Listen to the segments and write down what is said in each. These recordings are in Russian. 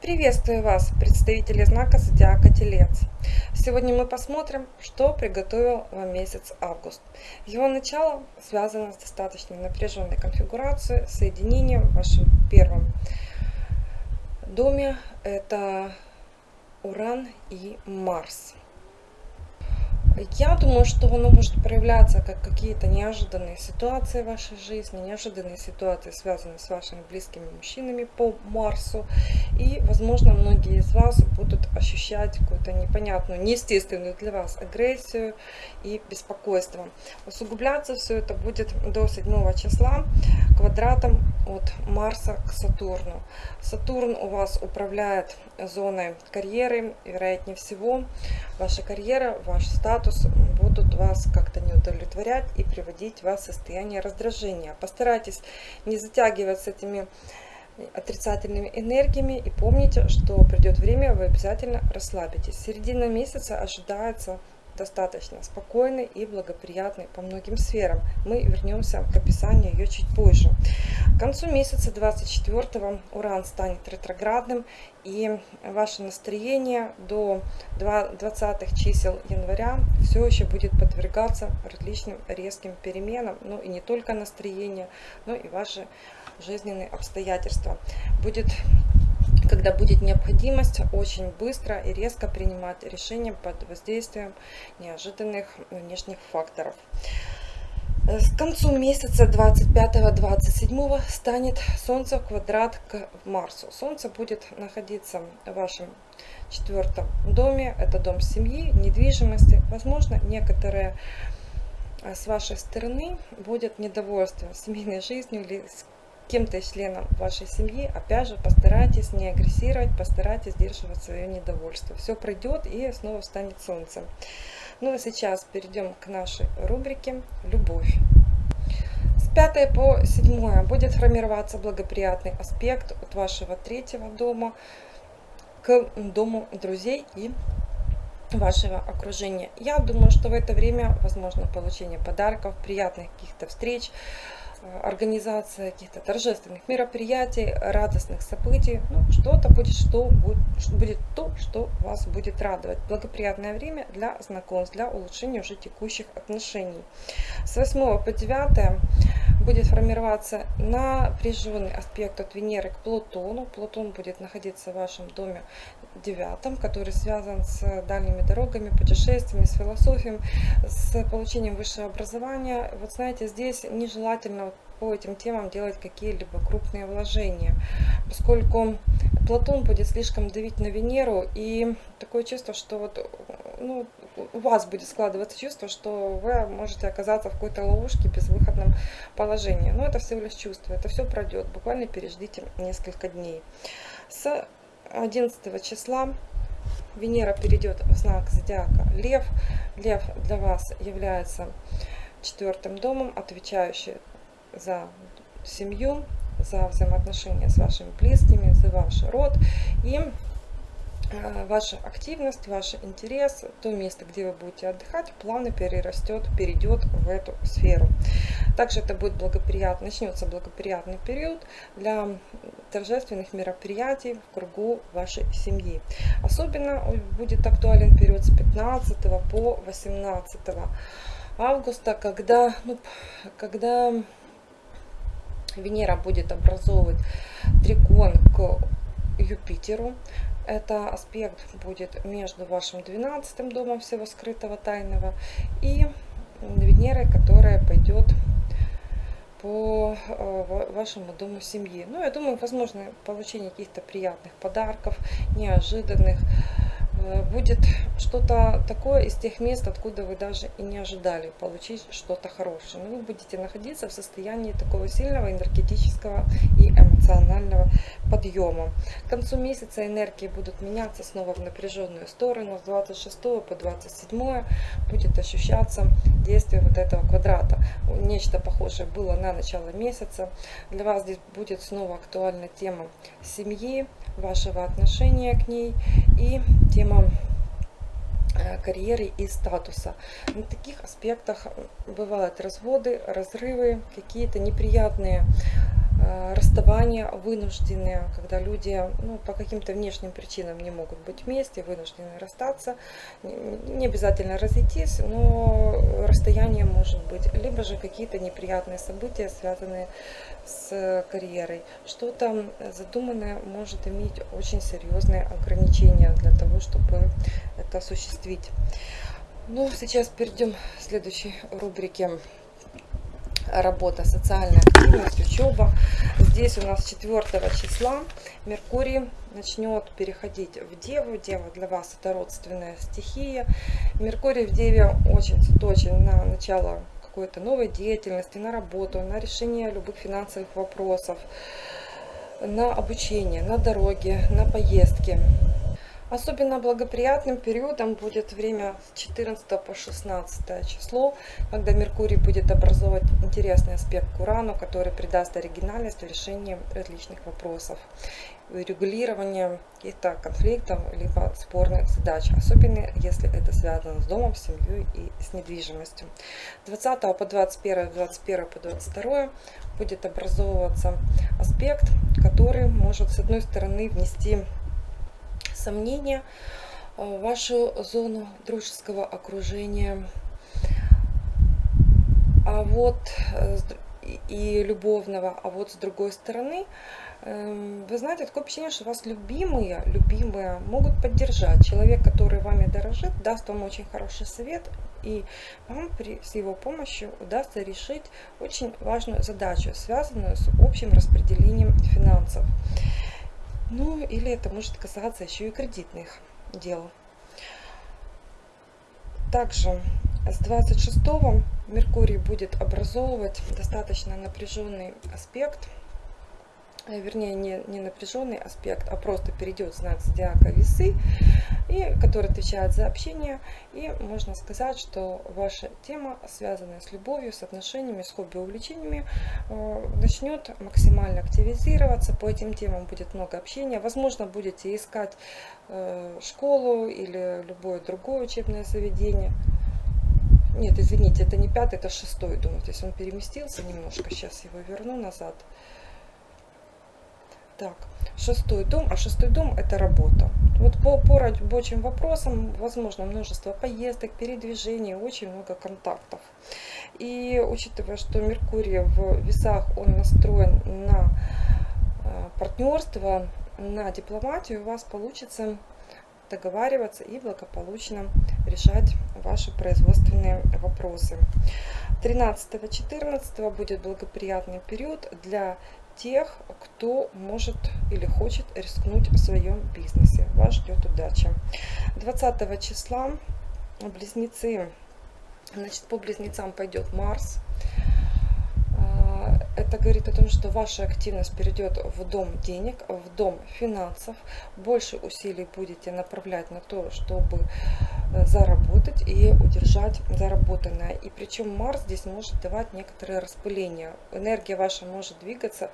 Приветствую вас, представители знака Зодиака Телец. Сегодня мы посмотрим, что приготовил вам месяц август. Его начало связано с достаточно напряженной конфигурацией, соединением в вашем первом доме. Это Уран и Марс. Я думаю, что оно может проявляться как какие-то неожиданные ситуации в вашей жизни, неожиданные ситуации, связанные с вашими близкими мужчинами по Марсу. И, возможно, многие из вас будут ощущать какую-то непонятную, неестественную для вас агрессию и беспокойство. Усугубляться все это будет до 7 числа квадратом от Марса к Сатурну. Сатурн у вас управляет зоной карьеры, вероятнее всего, ваша карьера, ваш статус статус будут вас как-то не удовлетворять и приводить вас в состояние раздражения. Постарайтесь не затягивать с этими отрицательными энергиями и помните, что придет время, вы обязательно расслабитесь. Середина месяца ожидается достаточно спокойной и благоприятной по многим сферам. Мы вернемся к описанию ее чуть позже. К концу месяца 24 Уран станет ретроградным и ваше настроение до 20 чисел января все еще будет подвергаться различным резким переменам. Ну и не только настроение, но и ваши жизненные обстоятельства. Будет когда будет необходимость очень быстро и резко принимать решения под воздействием неожиданных внешних факторов. К концу месяца 25-27 станет Солнце в квадрат к Марсу. Солнце будет находиться в вашем четвертом доме. Это дом семьи, недвижимости. Возможно, некоторые э, с вашей стороны будет недовольство семейной жизнью или кем-то из членов вашей семьи, опять же, постарайтесь не агрессировать, постарайтесь сдерживать свое недовольство. Все пройдет и снова станет солнцем. Ну а сейчас перейдем к нашей рубрике «Любовь». С 5 по 7 будет формироваться благоприятный аспект от вашего третьего дома к дому друзей и вашего окружения. Я думаю, что в это время возможно получение подарков, приятных каких-то встреч, организация каких-то торжественных мероприятий, радостных событий. Ну, что-то будет, что будет, то, что вас будет радовать. Благоприятное время для знакомств, для улучшения уже текущих отношений. С 8 по 9 будет формироваться напряженный аспект от Венеры к Плутону. Плутон будет находиться в вашем доме девятом, который связан с дальними дорогами, путешествиями, с философией, с получением высшего образования. Вот знаете, здесь нежелательно по этим темам делать какие-либо крупные вложения, поскольку Платон будет слишком давить на Венеру, и такое чувство, что вот, ну, у вас будет складываться чувство, что вы можете оказаться в какой-то ловушке, безвыходном положении. Но это всего лишь чувство, это все пройдет, буквально переждите несколько дней. С 11 числа Венера перейдет в знак зодиака Лев. Лев для вас является четвертым домом, отвечающий за семью, за взаимоотношения с вашими близкими, за ваш род. И ваша активность, ваш интерес, то место, где вы будете отдыхать, плавно перерастет, перейдет в эту сферу. Также это будет благоприятно, начнется благоприятный период для торжественных мероприятий в кругу вашей семьи. Особенно будет актуален период с 15 по 18 августа, когда, ну, когда Венера будет образовывать трикон к Юпитеру. Это аспект будет между вашим 12 домом всего скрытого тайного и Венерой, которая пойдет по э, вашему дому семьи. Ну, я думаю, возможно получение каких-то приятных подарков, неожиданных, будет что-то такое из тех мест, откуда вы даже и не ожидали получить что-то хорошее. Но вы будете находиться в состоянии такого сильного энергетического и эмоционального подъема. К концу месяца энергии будут меняться снова в напряженную сторону. С 26 по 27 будет ощущаться действие вот этого квадрата. Нечто похожее было на начало месяца. Для вас здесь будет снова актуальна тема семьи, вашего отношения к ней и тема э, карьеры и статуса. На таких аспектах бывают разводы, разрывы, какие-то неприятные расставания вынужденные, когда люди ну, по каким-то внешним причинам не могут быть вместе, вынуждены расстаться. Не обязательно разойтись, но расстояние может быть. Либо же какие-то неприятные события, связанные с карьерой. Что-то задуманное может иметь очень серьезные ограничения для того, чтобы это осуществить. Ну, сейчас перейдем к следующей рубрике работа, социальная активность, учеба. Здесь у нас 4 числа Меркурий начнет переходить в Деву. Дева для вас это родственная стихия. Меркурий в Деве очень заточен на начало какой-то новой деятельности, на работу, на решение любых финансовых вопросов, на обучение, на дороге, на поездки. Особенно благоприятным периодом будет время с 14 по 16 число, когда Меркурий будет образовывать интересный аспект к Урану, который придаст оригинальность в решении различных вопросов регулирования каких-то конфликтов либо спорных задач, особенно если это связано с домом, семьей и с недвижимостью. 20 по 21, 21 по 22 будет образовываться аспект, который может с одной стороны внести сомнения в вашу зону дружеского окружения. А вот э, и любовного, а вот с другой стороны, эм, вы знаете, такое впечатление, что вас любимые, любимые могут поддержать. Человек, который вами дорожит, даст вам очень хороший совет, и вам при, с его помощью удастся решить очень важную задачу, связанную с общим распределением финансов. Ну, или это может касаться еще и кредитных дел. Также с 26 Меркурий будет образовывать достаточно напряженный аспект вернее не, не напряженный аспект, а просто перейдет знак зодиака весы, и, который отвечает за общение. И можно сказать, что ваша тема, связанная с любовью, с отношениями, с хобби, увлечениями, э, начнет максимально активизироваться. По этим темам будет много общения. Возможно, будете искать э, школу или любое другое учебное заведение. Нет, извините, это не пятый, это шестой дом. То есть он переместился немножко. Сейчас его верну назад. Так, шестой дом, а шестой дом это работа. Вот по, по рабочим вопросам возможно множество поездок, передвижений, очень много контактов. И учитывая, что Меркурий в весах, он настроен на э, партнерство, на дипломатию, у вас получится договариваться и благополучно решать ваши производственные вопросы. 13-14 будет благоприятный период для тех, кто может или хочет рискнуть в своем бизнесе. Вас ждет удача. 20 числа близнецы, значит, по близнецам пойдет Марс. А, это говорит о том, что ваша активность перейдет в дом денег, в дом финансов. Больше усилий будете направлять на то, чтобы Э, заработать и удержать заработанное. И причем Марс здесь может давать некоторое распыление. Энергия ваша может двигаться,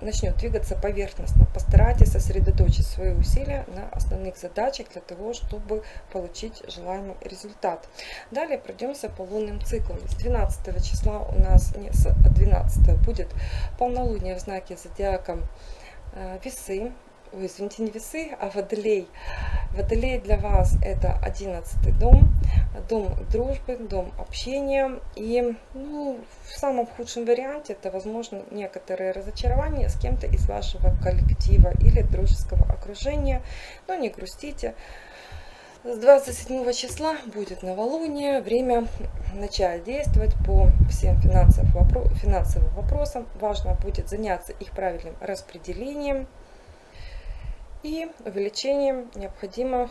начнет двигаться поверхностно. Постарайтесь сосредоточить свои усилия на основных задачах для того, чтобы получить желаемый результат. Далее пройдемся по лунным циклам. С 12 числа у нас, не, с 12 будет полнолуние в знаке зодиака э, весы ой, извините, не весы, а водолей. Водолей для вас это одиннадцатый дом, дом дружбы, дом общения. И ну, в самом худшем варианте это, возможно, некоторые разочарования с кем-то из вашего коллектива или дружеского окружения. Но не грустите. С 27 числа будет новолуние, время начать действовать по всем финансовым вопросам. Важно будет заняться их правильным распределением и увеличением необходимых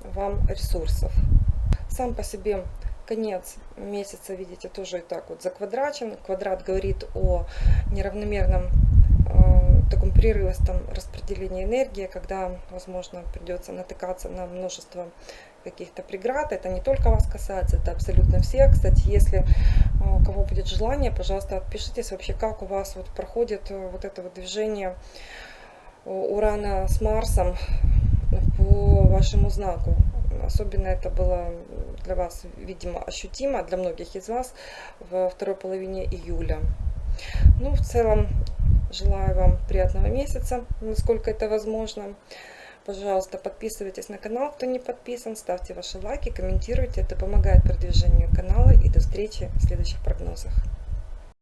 вам ресурсов. Сам по себе конец месяца, видите, тоже и так вот заквадрачен. Квадрат говорит о неравномерном э, таком прерывистом распределении энергии, когда, возможно, придется натыкаться на множество каких-то преград. Это не только вас касается, это абсолютно все. Кстати, если э, у кого будет желание, пожалуйста, отпишитесь вообще, как у вас вот проходит э, вот это вот движение Урана с Марсом по вашему знаку. Особенно это было для вас, видимо, ощутимо, для многих из вас во второй половине июля. Ну, в целом, Желаю вам приятного месяца, насколько это возможно. Пожалуйста, подписывайтесь на канал, кто не подписан, ставьте ваши лайки, комментируйте. Это помогает продвижению канала. И до встречи в следующих прогнозах.